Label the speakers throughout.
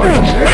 Speaker 1: Wait.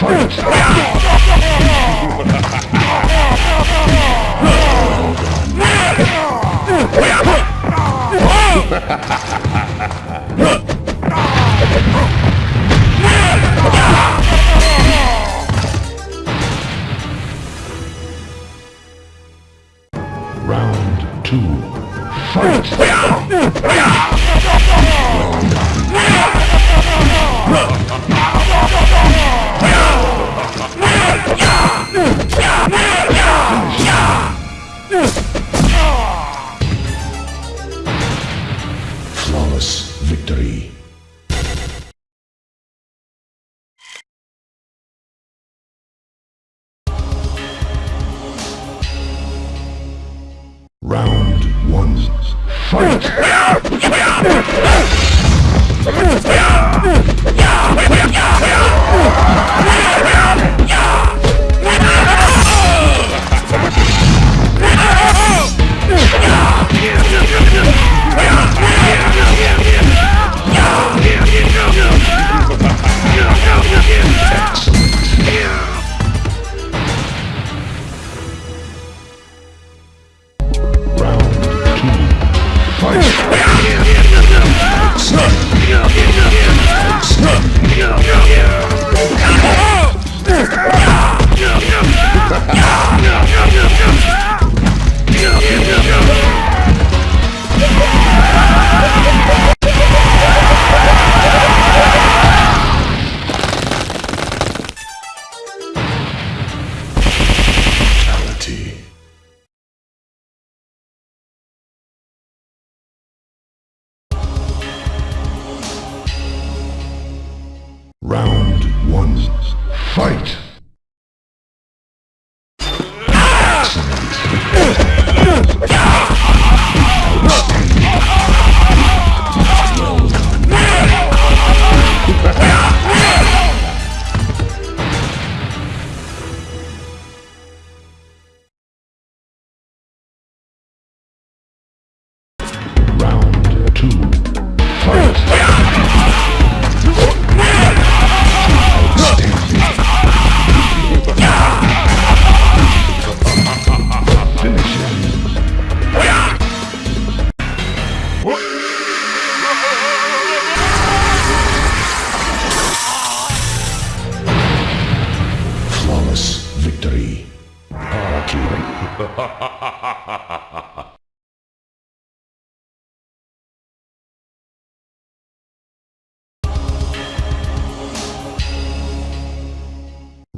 Speaker 1: Fight! Round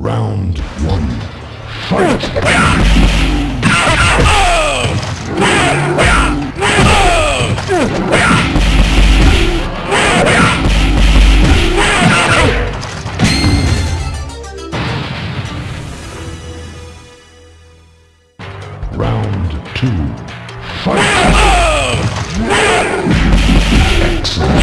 Speaker 1: Round one. Fight! Excellent.